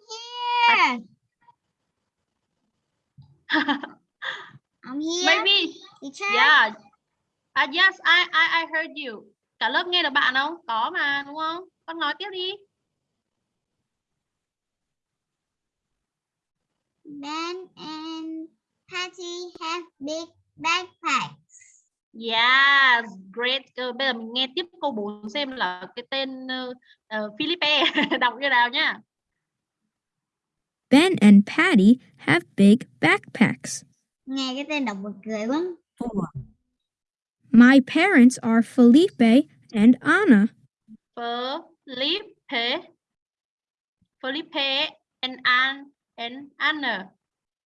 here I'm here Maybe. teacher Yeah. Ah, yes, I, I, I heard you. Cả lớp nghe được bạn không? Có mà, đúng không? Con nói tiếp đi. Ben and Patty have big backpacks. Yes, great. Ờ, Bây giờ mình nghe tiếp câu 4 xem là cái tên uh, Philippe đọc như nào nhá. Ben and Patty have big backpacks. nghe cái tên đọc buồn cười quá 4, My parents are Felipe and Anna. Felipe Felipe and An and Anna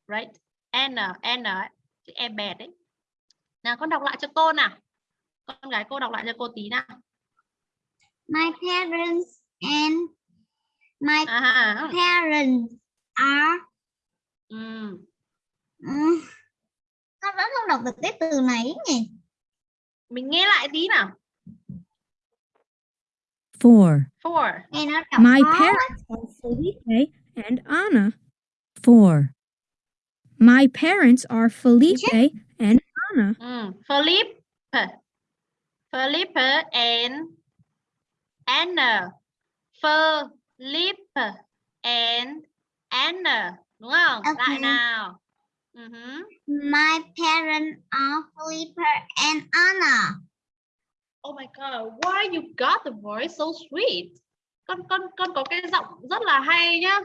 right? Anna Anna chữ e bẹt đấy. Nào con đọc lại cho cô nào. Con gái cô đọc lại cho cô tí nào. My parents and my à, parents are ừ. Ừm, con vẫn không đọc được cái từ này nhỉ? Mình nghe lại tí nào. 4, four. Đọc My parents are Felipe and Anna. 4, My parents are Felipe and Anna. ừ. Felipe Felipe and Anna Felipe and Anna đúng không lại Ok. nào Ừ hứ. my parents are Felipe and Anna Oh my god, why you got the voice so sweet? Con con con có cái giọng rất là hay nhá.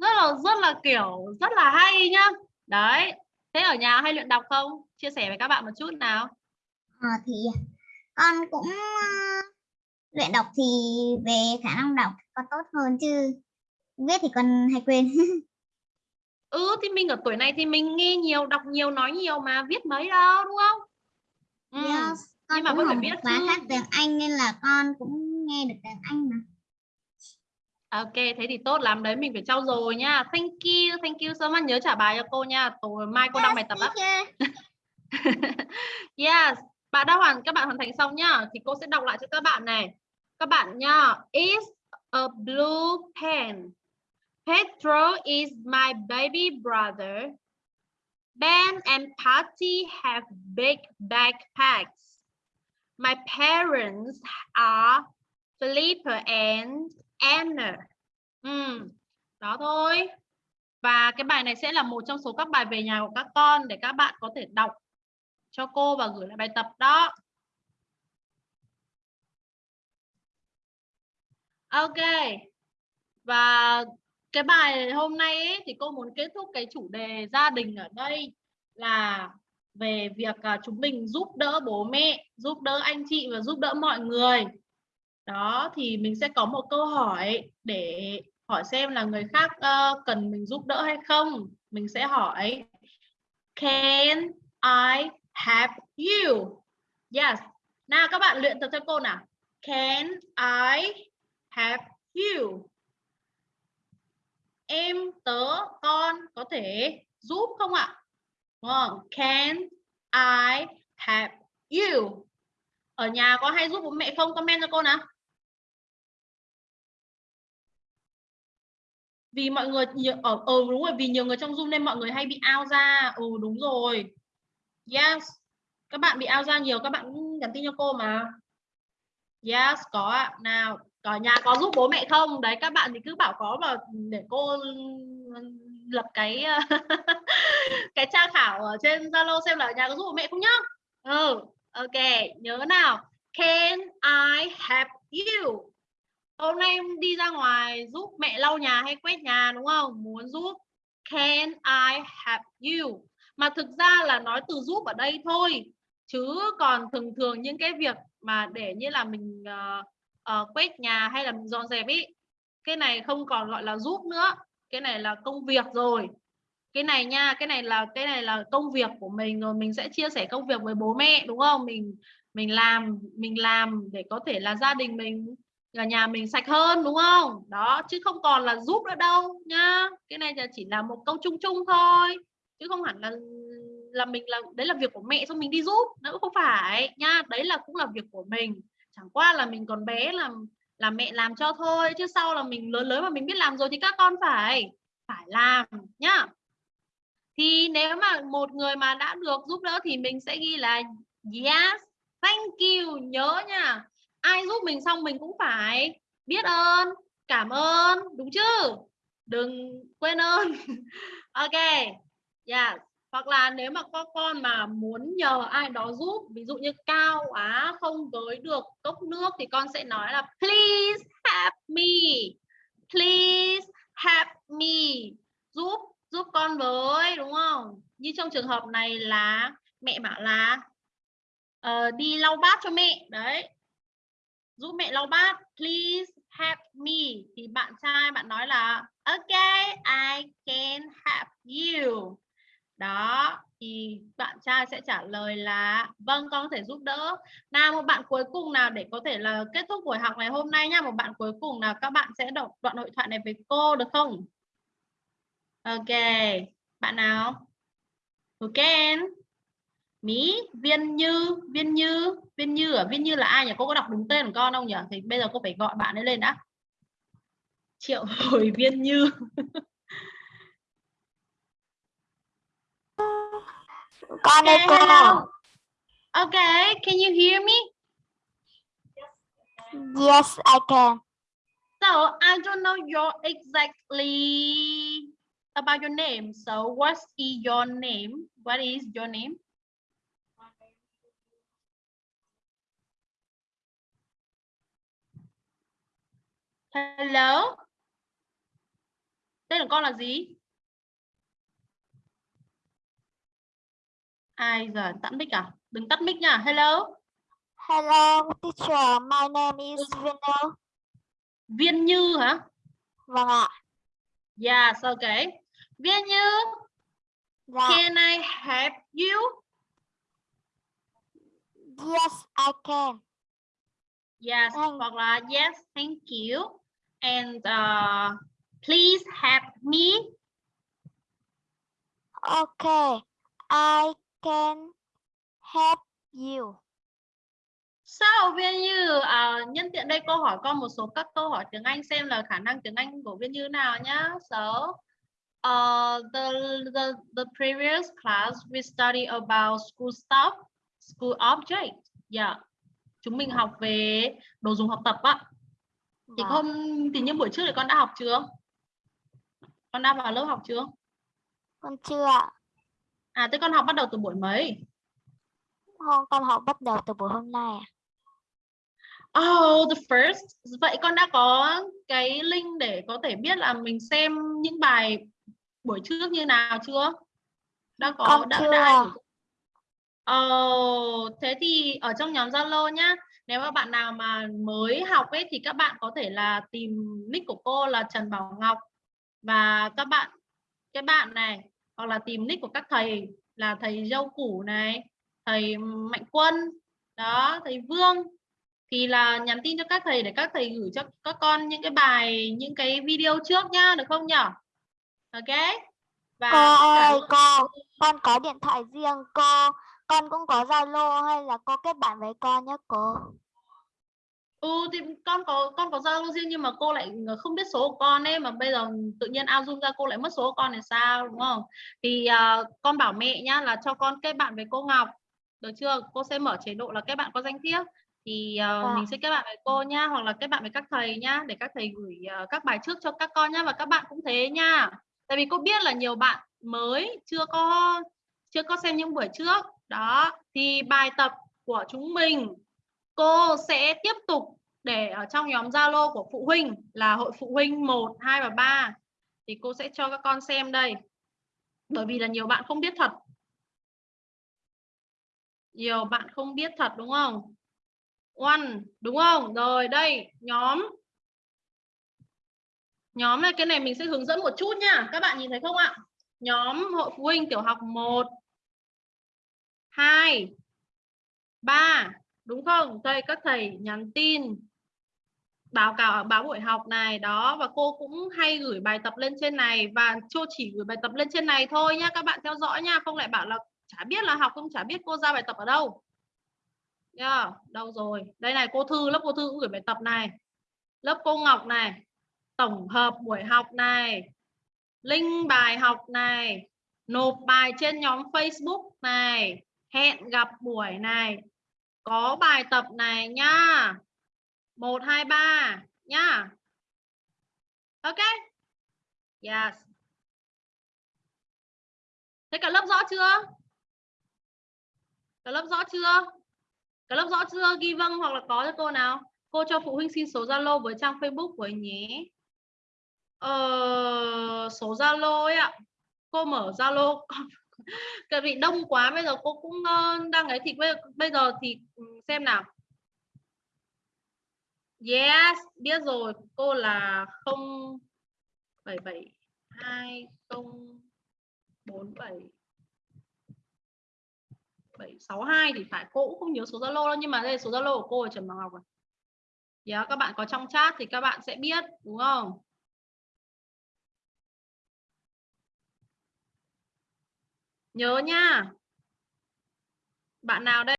Rất là rất là kiểu rất là hay nhá. Đấy. Thế ở nhà hay luyện đọc không? Chia sẻ với các bạn một chút nào. Ờ, thì con cũng ờ, luyện đọc thì về khả năng đọc có tốt hơn chứ viết thì con hay quên Ừ thì mình ở tuổi này thì mình nghe nhiều, đọc nhiều, nói nhiều mà viết mấy đâu đúng không? Ừ. yes. con nhưng mà vẫn phải biết khác tiếng Anh nên là con cũng nghe được tiếng Anh mà Ok, thế thì tốt lắm đấy, mình phải trau dồi nha. Thank you, thank you so much. Nhớ trả bài cho cô nha. Tối mai cô đăng bài tập á. Yes, bạn đã hoàn các bạn hoàn thành xong nhá. Thì cô sẽ đọc lại cho các bạn này. Các bạn nha. Is a blue pen. Pedro is my baby brother. Ben and Patty have big backpacks. My parents are Felipe and Anna. Ừ, đó thôi. Và cái bài này sẽ là một trong số các bài về nhà của các con để các bạn có thể đọc cho cô và gửi lại bài tập đó. Ok. Và cái bài hôm nay ấy, thì cô muốn kết thúc cái chủ đề gia đình ở đây là về việc à, chúng mình giúp đỡ bố mẹ, giúp đỡ anh chị và giúp đỡ mọi người. Đó thì mình sẽ có một câu hỏi để hỏi xem là người khác uh, cần mình giúp đỡ hay không. Mình sẽ hỏi Can I help you? Yes. Nào các bạn luyện tập cho cô nào. Can I help you? Em, tớ, con có thể giúp không ạ? Đúng không? Can I help you? Ở nhà có hay giúp bố mẹ không? Comment cho cô nào. Vì mọi người nhiều ở ờ, ừ, ờ, đúng rồi vì nhiều người trong Zoom nên mọi người hay bị out ra. Ừ đúng rồi. Yes. Các bạn bị out ra nhiều các bạn cũng nhắn tin cho cô mà. Yes, có ạ. Nào, ở nhà có giúp bố mẹ không? Đấy các bạn thì cứ bảo có mà để cô lập cái ờ, cái tra khảo ở trên Zalo xem là ở nhà có giúp bố mẹ không nhá. Ừ, ok, nhớ nào. Can I help you? Hôm nay em đi ra ngoài giúp mẹ lau nhà hay quét nhà đúng không? Muốn giúp. Can I help you? Mà thực ra là nói từ giúp ở đây thôi. Chứ còn thường thường những cái việc mà để như là mình uh, uh, quét nhà hay là mình dọn dẹp ý cái này không còn gọi là giúp nữa cái này là công việc rồi cái này nha, cái này là, cái này là công việc của mình rồi, mình sẽ chia sẻ công việc với bố mẹ, đúng không? Mình mình làm mình làm để có thể là gia đình mình ở nhà mình sạch hơn, đúng không? Đó, chứ không còn là giúp nữa đâu nhá cái này là chỉ là một câu chung chung thôi, chứ không hẳn là là mình là, đấy là việc của mẹ xong mình đi giúp nữa không phải nhá đấy là cũng là việc của mình, chẳng qua là mình còn bé làm là mẹ làm cho thôi, chứ sau là mình lớn lớn mà mình biết làm rồi thì các con phải phải làm nhá thì nếu mà một người mà đã được giúp đỡ thì mình sẽ ghi là yes, thank you, nhớ nha. Ai giúp mình xong mình cũng phải biết ơn, cảm ơn, đúng chứ? Đừng quên ơn. Ok, yes. Hoặc là nếu mà có con mà muốn nhờ ai đó giúp, ví dụ như cao quá, không tới được cốc nước thì con sẽ nói là, please help me, please help me, giúp giúp con với đúng không? như trong trường hợp này là mẹ bảo là uh, đi lau bát cho mẹ đấy. Giúp mẹ lau bát please help me. Thì bạn trai bạn nói là okay I can help you. Đó thì bạn trai sẽ trả lời là vâng con có thể giúp đỡ. Nào một bạn cuối cùng nào để có thể là kết thúc buổi học ngày hôm nay nha. Một bạn cuối cùng nào các bạn sẽ đọc đoạn hội thoại này với cô được không? Ok bạn nào? Who can Mỹ Viên Như Viên Như Viên Như ở Viên Như là ai nhỉ? Cô có đọc đúng tên của con không nhỉ? Thì bây giờ cô phải gọi bạn ấy lên đã. Triệu Hồi Viên Như. Con Okay, hello. Okay, can you hear me? yes I can. So I don't know your exactly about your name. So what is your name? What is your name? Hello. Tên của con là gì? Ai giờ tắt mic à? Đừng tắt mic nha. Hello. hello teacher my name is Vinod Viên Như hả? vâng ạ Yes, okay. Viên Như, dạ can I help you? yes I can Yes, Thank- hoặc là yes, thank you. And uh, please help me. okay I can help you So, Viên Như, uh, nhân tiện đây cô hỏi con một số các câu hỏi tiếng Anh xem là khả năng tiếng Anh của Viên Như nào nhá. So, uh, the, the, the previous class we study about school stuff, school object. Yeah. Chúng mình học về đồ dùng học tập á. Thì Vâng. hôm thì những buổi trước thì con đã học chưa? Con đã vào lớp học chưa? con chưa ạ À thế con học bắt đầu từ buổi mấy? Hôm con học bắt đầu từ buổi hôm nay ạ. Oh, the first. Vậy con đã có cái link để có thể biết là mình xem những bài buổi trước như nào chưa? Đã có Con đã, chưa. đã Oh, thế thì ở trong nhóm Zalo nhá. Nếu mà bạn nào mà mới học ấy thì các bạn có thể là tìm nick của cô là Trần Bảo Ngọc và các bạn cái bạn này hoặc là tìm nick của các thầy là thầy Dâu Củ này, thầy Mạnh Quân, đó, thầy Vương thì là nhắn tin cho các thầy để các thầy gửi cho các con những cái bài những cái video trước nhá được không nhỉ ok. Và Cô tất cả ơi, cô, con có điện thoại riêng cô, con cũng có Zalo hay là cô kết bạn với con nhé cô. ừ thì con có con có zalo riêng nhưng mà cô lại không biết số của con ấy mà bây giờ tự nhiên ao zoom ra cô lại mất số của con thì sao đúng không? Thì à, con bảo mẹ nhá là cho con kết bạn với cô Ngọc. Được chưa? Cô sẽ mở chế độ là kết bạn có danh thiếp thì à, Dạ. mình sẽ kết bạn với cô nhá hoặc là kết bạn với các thầy nhá để các thầy gửi à, các bài trước cho các con nhá và các bạn cũng thế nhá tại vì cô biết là nhiều bạn mới chưa có chưa có xem những buổi trước đó thì bài tập của chúng mình cô sẽ tiếp tục để ở trong nhóm Zalo của phụ huynh là hội phụ huynh 1, 2 và 3 thì cô sẽ cho các con xem đây. Bởi vì là nhiều bạn không biết thật. Nhiều bạn không biết thật đúng không? One, đúng không? Rồi đây, nhóm Nhóm này cái này mình sẽ hướng dẫn một chút nha. Các bạn nhìn thấy không ạ? Nhóm hội phụ huynh tiểu học 1 2 3 đúng không? Đây các thầy nhắn tin báo cáo báo buổi học này đó và cô cũng hay gửi bài tập lên trên này và cô chỉ gửi bài tập lên trên này thôi nhá các bạn theo dõi nha không lại bảo là chả biết là học không chả biết cô ra bài tập ở đâu yeah, đâu rồi đây này cô thư lớp cô thư cũng gửi bài tập này lớp cô Ngọc này tổng hợp buổi học này link bài học này nộp bài trên nhóm Facebook này hẹn gặp buổi này có bài tập này nhá 1 2 3 nhá. Ok. Yes. Thế cả lớp rõ chưa? Cả lớp rõ chưa? Cả lớp rõ chưa? Ghi vâng hoặc là có cho cô nào. Cô cho phụ huynh xin số Zalo với trang Facebook của anh nhé. Ờ, số Zalo ấy ạ. Cô mở Zalo Tại vì đông quá bây giờ cô cũng ờ, đang ấy thì bây, bây giờ thì ừ, xem nào. Yes, biết rồi. Cô là 0 77 2047 762 thì phải cô cũng không nhớ số Zalo đâu nhưng mà đây là số Zalo của cô ở Trần Bảo Ngọc rồi. Yeah, à, các bạn có trong chat thì các bạn sẽ biết đúng không? Nhớ nha. Bạn nào đây?